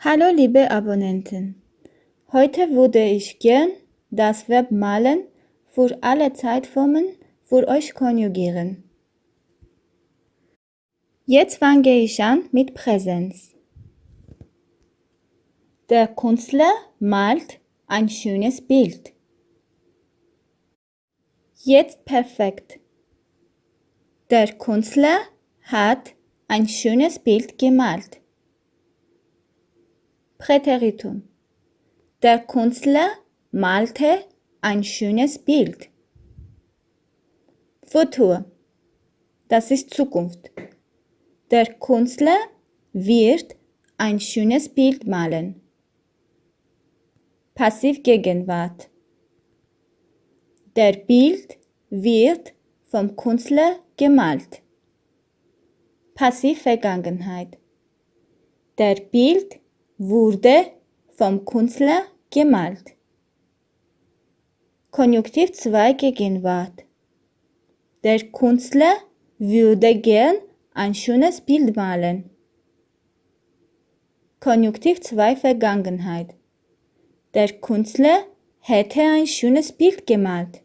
Hallo liebe Abonnenten. Heute würde ich gern das Verb malen für alle Zeitformen für euch konjugieren. Jetzt fange ich an mit Präsenz. Der Künstler malt ein schönes Bild. Jetzt perfekt. Der Künstler hat ein schönes Bild gemalt. Präteritum. Der Künstler malte ein schönes Bild. Futur. Das ist Zukunft. Der Künstler wird ein schönes Bild malen. Passivgegenwart. Der Bild wird vom Künstler gemalt. Passivvergangenheit. Der Bild wurde vom Künstler gemalt. Konjunktiv 2 Gegenwart. Der Künstler würde gern ein schönes Bild malen. Konjunktiv 2 Vergangenheit. Der Künstler hätte ein schönes Bild gemalt.